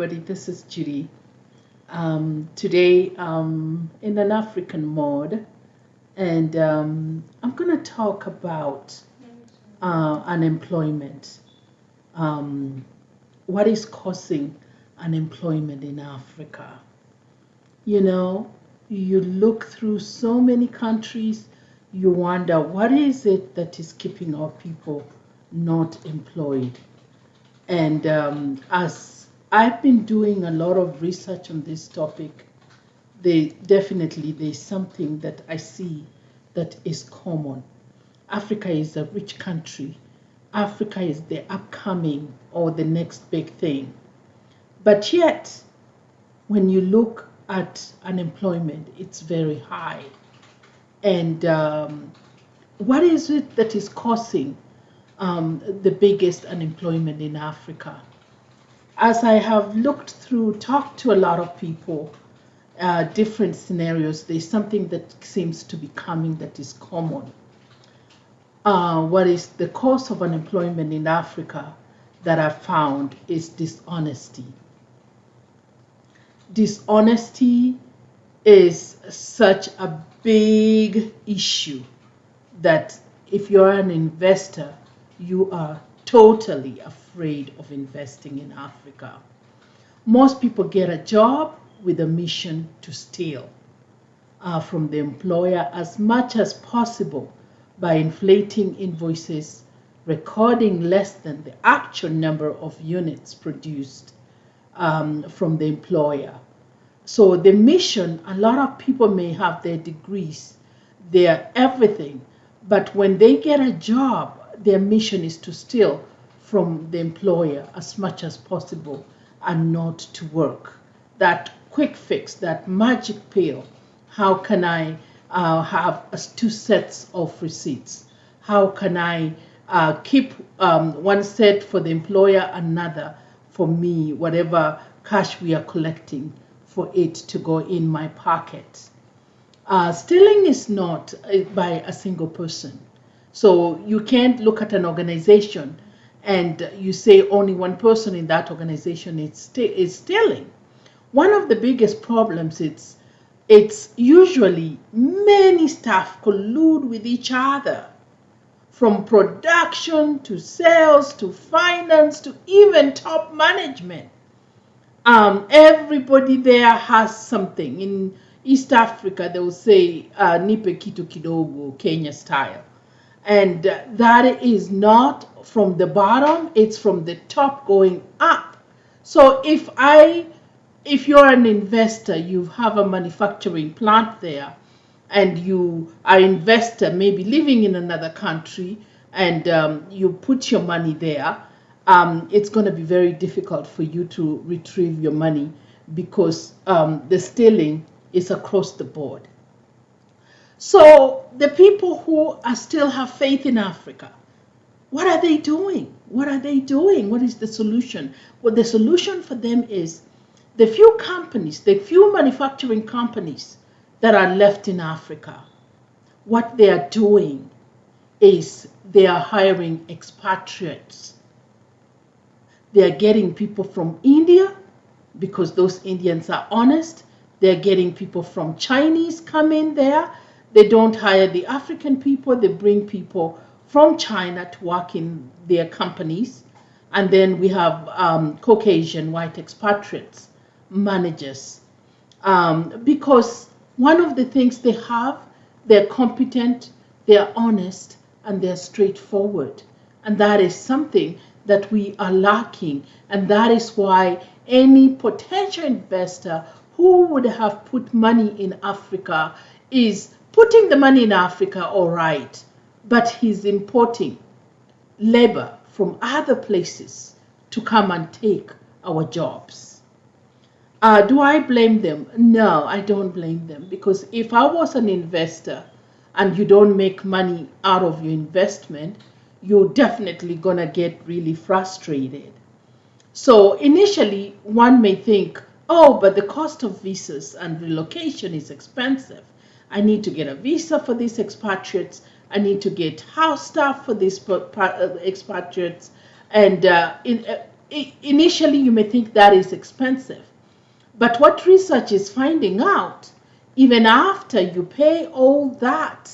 everybody. This is Judy. Um, today, um, in an African mode, and um, I'm going to talk about uh, unemployment. Um, what is causing unemployment in Africa? You know, you look through so many countries, you wonder what is it that is keeping our people not employed? And um, as I've been doing a lot of research on this topic, they definitely there's something that I see that is common. Africa is a rich country. Africa is the upcoming or the next big thing. But yet, when you look at unemployment, it's very high. And um, what is it that is causing um, the biggest unemployment in Africa. As I have looked through, talked to a lot of people, uh, different scenarios, there's something that seems to be coming that is common. Uh, what is the cause of unemployment in Africa that I found is dishonesty. Dishonesty is such a big issue that if you're an investor, you are totally afraid of investing in Africa. Most people get a job with a mission to steal uh, from the employer as much as possible by inflating invoices, recording less than the actual number of units produced um, from the employer. So the mission, a lot of people may have their degrees, their everything, but when they get a job, their mission is to steal from the employer as much as possible and not to work. That quick fix, that magic pill, how can I uh, have two sets of receipts? How can I uh, keep um, one set for the employer, another for me, whatever cash we are collecting for it to go in my pocket? Uh, stealing is not uh, by a single person. So you can't look at an organization and you say only one person in that organization is, is stealing. One of the biggest problems is it's usually many staff collude with each other from production to sales to finance to even top management. Um, everybody there has something. In East Africa, they will say uh, nipe kitu kidogo, Kenya style and that is not from the bottom it's from the top going up. So if i if you're an investor you have a manufacturing plant there and you are investor maybe living in another country and um, you put your money there um, it's going to be very difficult for you to retrieve your money because um, the stealing is across the board so the people who are still have faith in Africa, what are they doing? What are they doing? What is the solution? Well, the solution for them is the few companies, the few manufacturing companies that are left in Africa, what they are doing is they are hiring expatriates. They are getting people from India because those Indians are honest. They're getting people from Chinese come in there they don't hire the African people, they bring people from China to work in their companies. And then we have um, Caucasian white expatriates, managers. Um, because one of the things they have, they're competent, they're honest, and they're straightforward. And that is something that we are lacking. And that is why any potential investor who would have put money in Africa is putting the money in Africa, all right, but he's importing labor from other places to come and take our jobs. Uh, do I blame them? No, I don't blame them because if I was an investor and you don't make money out of your investment, you're definitely going to get really frustrated. So initially, one may think, oh, but the cost of visas and relocation is expensive. I need to get a visa for these expatriates. I need to get house staff for these uh, expatriates. And uh, in, uh, initially you may think that is expensive. But what research is finding out, even after you pay all that,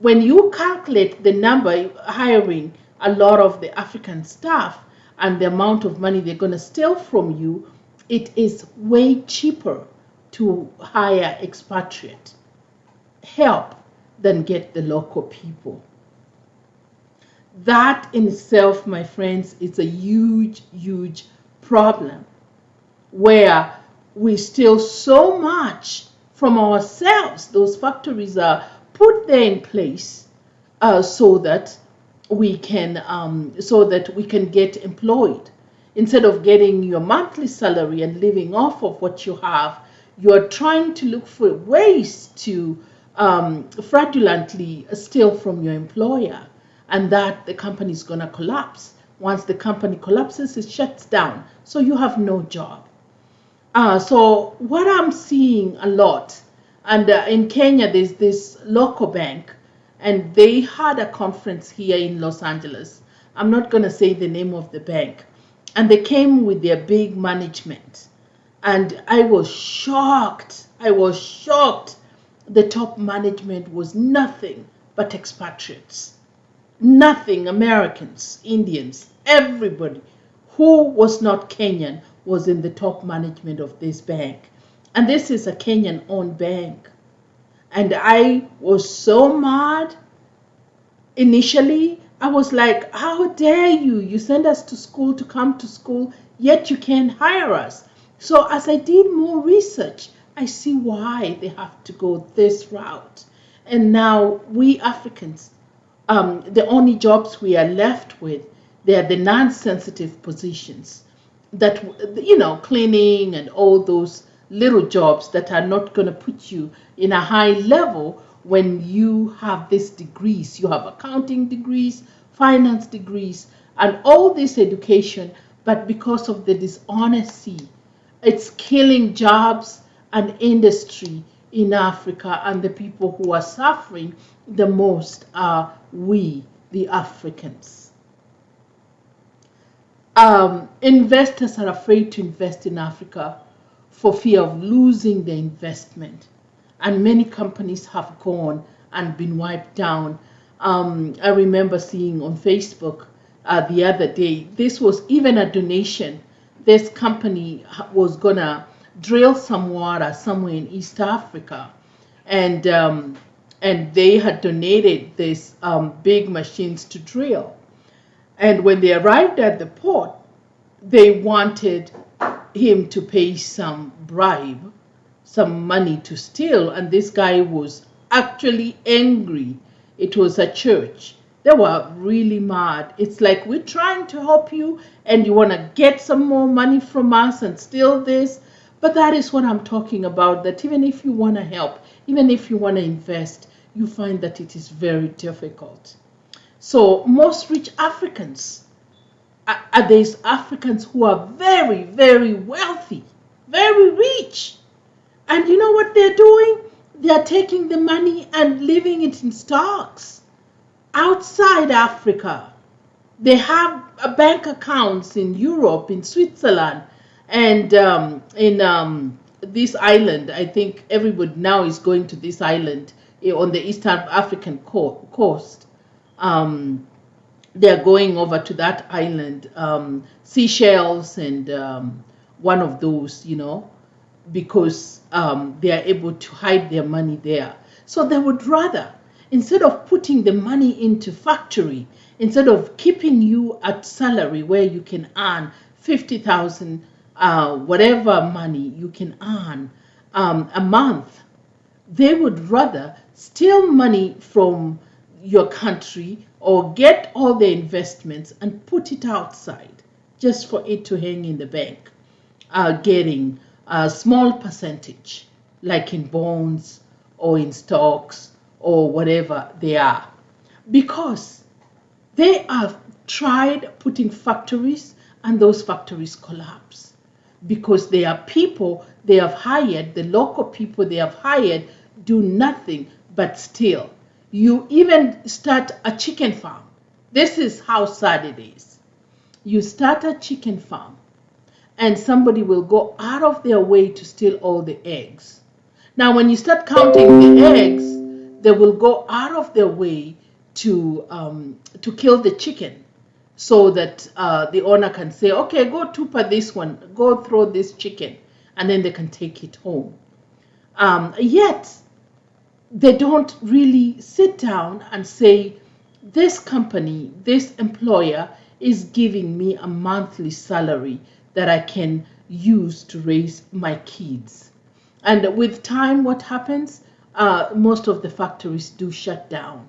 when you calculate the number hiring a lot of the African staff and the amount of money they're going to steal from you, it is way cheaper to hire expatriate help than get the local people. That in itself, my friends, is a huge, huge problem where we steal so much from ourselves. Those factories are put there in place uh, so that we can um, so that we can get employed instead of getting your monthly salary and living off of what you have you're trying to look for ways to um, fraudulently steal from your employer and that the company is going to collapse once the company collapses it shuts down so you have no job uh, so what i'm seeing a lot and uh, in kenya there's this local bank and they had a conference here in Los Angeles. I'm not going to say the name of the bank. And they came with their big management. And I was shocked. I was shocked. The top management was nothing but expatriates. Nothing Americans, Indians, everybody who was not Kenyan was in the top management of this bank. And this is a Kenyan owned bank. And I was so mad. Initially, I was like, how dare you? You send us to school to come to school, yet you can't hire us. So as I did more research, I see why they have to go this route. And now we Africans, um, the only jobs we are left with, they are the non-sensitive positions that, you know, cleaning and all those little jobs that are not going to put you in a high level when you have these degrees. You have accounting degrees, finance degrees, and all this education, but because of the dishonesty, it's killing jobs and industry in Africa, and the people who are suffering the most are we, the Africans. Um, investors are afraid to invest in Africa for fear of losing their investment. And many companies have gone and been wiped down. Um, I remember seeing on Facebook uh, the other day, this was even a donation. This company was going to drill some water somewhere in East Africa. And, um, and they had donated these um, big machines to drill. And when they arrived at the port, they wanted him to pay some bribe, some money to steal, and this guy was actually angry. It was a church. They were really mad. It's like we're trying to help you and you want to get some more money from us and steal this. But that is what I'm talking about, that even if you want to help, even if you want to invest, you find that it is very difficult. So most rich Africans are these Africans who are very, very wealthy, very rich. And you know what they're doing? They're taking the money and leaving it in stocks outside Africa. They have bank accounts in Europe, in Switzerland, and um, in um, this island. I think everybody now is going to this island eh, on the Eastern African coast. Um, they're going over to that island, um, Seychelles and um, one of those, you know, because um, they are able to hide their money there. So they would rather, instead of putting the money into factory, instead of keeping you at salary where you can earn 50,000, uh, whatever money you can earn um, a month, they would rather steal money from your country or get all the investments and put it outside just for it to hang in the bank, uh, getting a small percentage, like in bonds or in stocks or whatever they are. Because they have tried putting factories and those factories collapse. Because they are people they have hired, the local people they have hired do nothing but steal you even start a chicken farm. This is how sad it is. you start a chicken farm and somebody will go out of their way to steal all the eggs. Now, when you start counting the eggs, they will go out of their way to um, to kill the chicken, so that uh, the owner can say, "Okay, go tupa this one, go throw this chicken," and then they can take it home. Um, yet, they don't really sit down and say, "This company, this employer is giving me a monthly salary that I can use to raise my kids. And with time, what happens? Uh, most of the factories do shut down.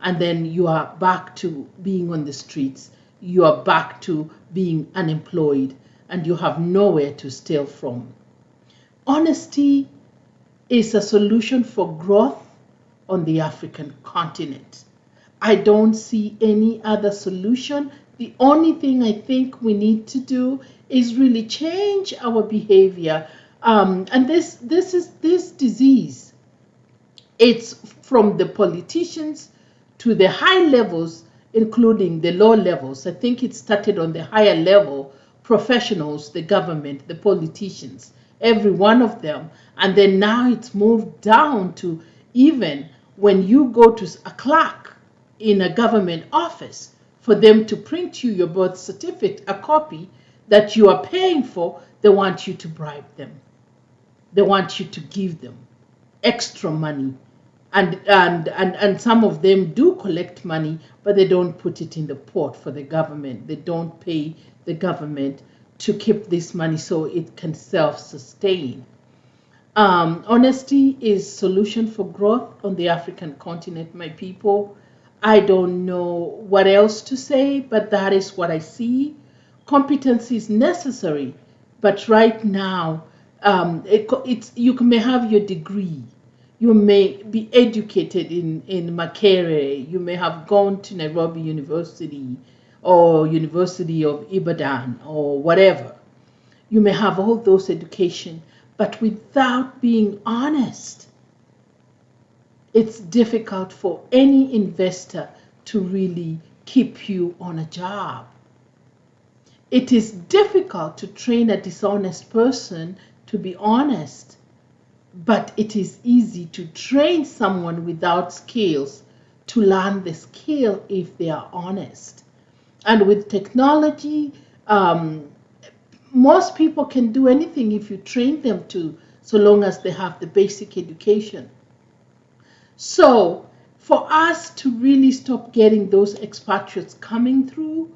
And then you are back to being on the streets. You are back to being unemployed and you have nowhere to steal from. Honesty is a solution for growth on the African continent. I don't see any other solution. The only thing I think we need to do is really change our behavior. Um, and this this is this disease. It's from the politicians to the high levels, including the low levels. I think it started on the higher level, professionals, the government, the politicians, every one of them. And then now it's moved down to even when you go to a clerk in a government office for them to print you your birth certificate, a copy, that you are paying for, they want you to bribe them. They want you to give them extra money. And, and, and, and some of them do collect money, but they don't put it in the pot for the government. They don't pay the government to keep this money so it can self-sustain. Um, honesty is solution for growth on the African continent, my people. I don't know what else to say, but that is what I see Competence is necessary, but right now, um, it, it's, you may have your degree. You may be educated in, in Makerere. You may have gone to Nairobi University or University of Ibadan or whatever. You may have all those education, but without being honest, it's difficult for any investor to really keep you on a job. It is difficult to train a dishonest person to be honest, but it is easy to train someone without skills to learn the skill if they are honest. And with technology, um, most people can do anything if you train them to, so long as they have the basic education. So, for us to really stop getting those expatriates coming through,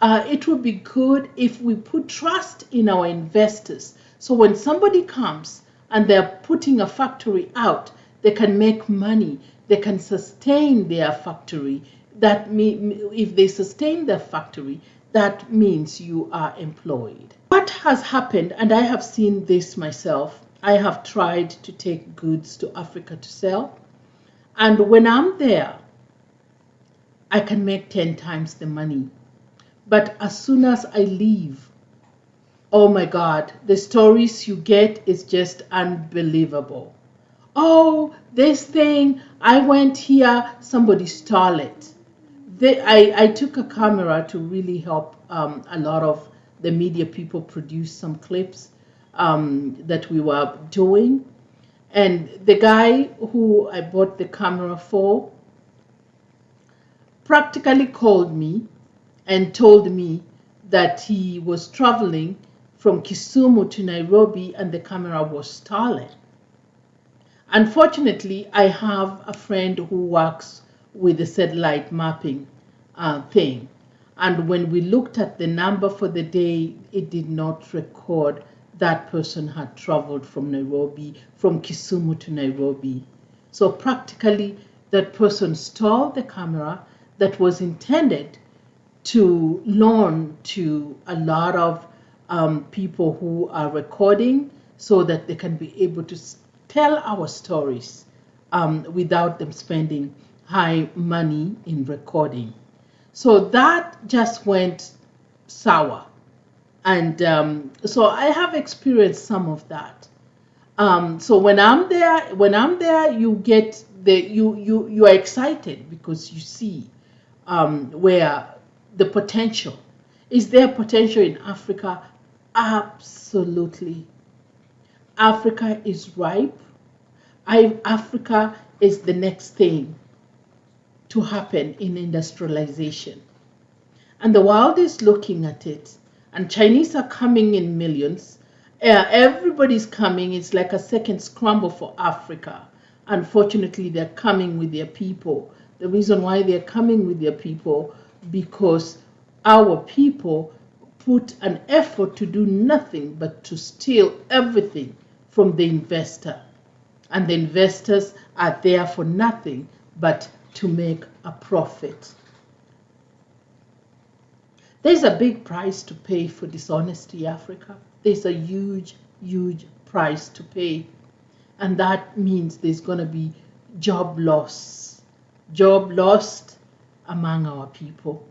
uh, it would be good if we put trust in our investors. So when somebody comes and they're putting a factory out, they can make money, they can sustain their factory. That mean, if they sustain their factory, that means you are employed. What has happened, and I have seen this myself, I have tried to take goods to Africa to sell. And when I'm there, I can make 10 times the money but as soon as I leave, oh my God, the stories you get is just unbelievable. Oh, this thing, I went here, somebody stole it. They, I, I took a camera to really help um, a lot of the media people produce some clips um, that we were doing. And the guy who I bought the camera for practically called me and told me that he was traveling from Kisumu to Nairobi and the camera was stolen. Unfortunately, I have a friend who works with the satellite mapping uh, thing. And when we looked at the number for the day, it did not record that person had traveled from Nairobi, from Kisumu to Nairobi. So practically, that person stole the camera that was intended to loan to a lot of um, people who are recording so that they can be able to tell our stories um, without them spending high money in recording. So that just went sour. And um, so I have experienced some of that. Um, so when I'm there, when I'm there, you get the you you you are excited because you see um, where the potential. Is there potential in Africa? Absolutely. Africa is ripe. I, Africa is the next thing to happen in industrialization. And the world is looking at it. And Chinese are coming in millions. Uh, everybody's coming. It's like a second scramble for Africa. Unfortunately, they're coming with their people. The reason why they're coming with their people, because our people put an effort to do nothing but to steal everything from the investor. And the investors are there for nothing but to make a profit. There's a big price to pay for dishonesty, Africa. There's a huge, huge price to pay. And that means there's going to be job loss. Job lost among our people.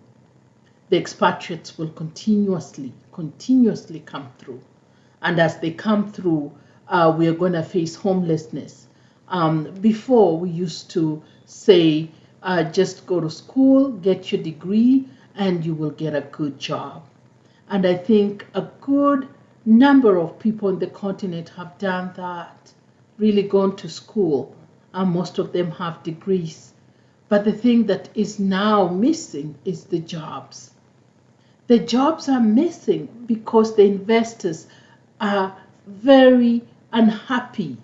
The expatriates will continuously, continuously come through. And as they come through, uh, we are going to face homelessness. Um, before, we used to say, uh, just go to school, get your degree, and you will get a good job. And I think a good number of people in the continent have done that, really gone to school, and most of them have degrees. But the thing that is now missing is the jobs. The jobs are missing because the investors are very unhappy.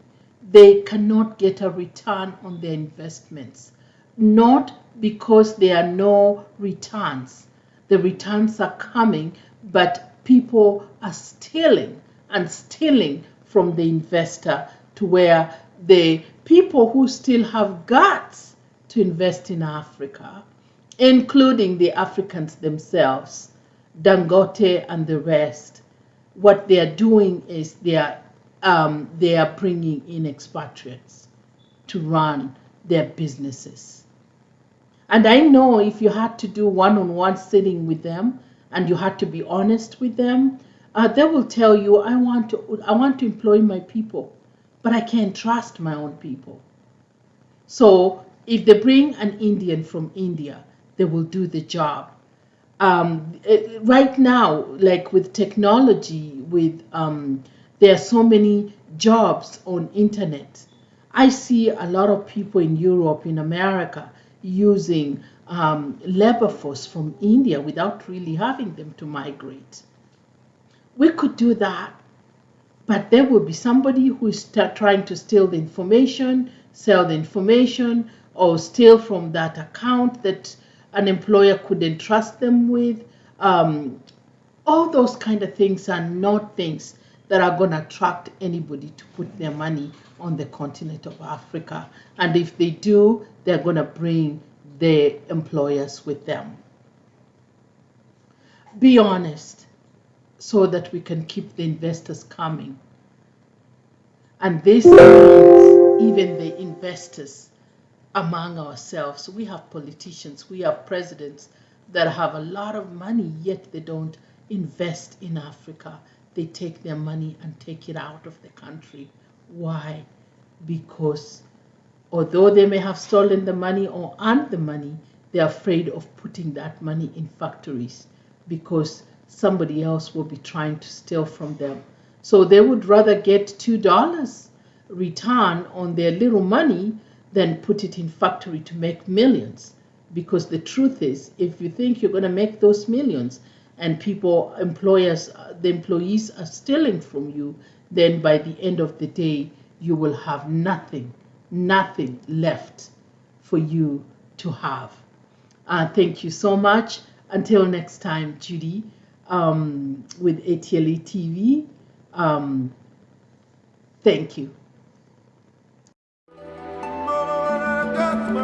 They cannot get a return on their investments, not because there are no returns. The returns are coming, but people are stealing and stealing from the investor to where the people who still have guts to invest in Africa, including the Africans themselves, Dangote and the rest, what they are doing is they are um, they are bringing in expatriates to run their businesses. And I know if you had to do one-on-one sitting with them and you had to be honest with them, uh, they will tell you, I want to, I want to employ my people, but I can't trust my own people. So if they bring an Indian from India, they will do the job. Um, it, right now, like with technology, with um, there are so many jobs on internet. I see a lot of people in Europe, in America, using um, labor force from India without really having them to migrate. We could do that, but there will be somebody who is trying to steal the information, sell the information, or steal from that account that an employer could entrust them with. Um, all those kind of things are not things that are going to attract anybody to put their money on the continent of Africa. And if they do, they're going to bring their employers with them. Be honest so that we can keep the investors coming. And this means even the investors among ourselves. We have politicians, we have presidents that have a lot of money, yet they don't invest in Africa they take their money and take it out of the country. Why? Because although they may have stolen the money or earned the money, they're afraid of putting that money in factories because somebody else will be trying to steal from them. So they would rather get $2 return on their little money than put it in factory to make millions. Because the truth is, if you think you're going to make those millions, and people, employers, the employees are stealing from you, then by the end of the day, you will have nothing, nothing left for you to have. Uh, thank you so much. Until next time, Judy, um, with ATLA TV. Um, thank you. canto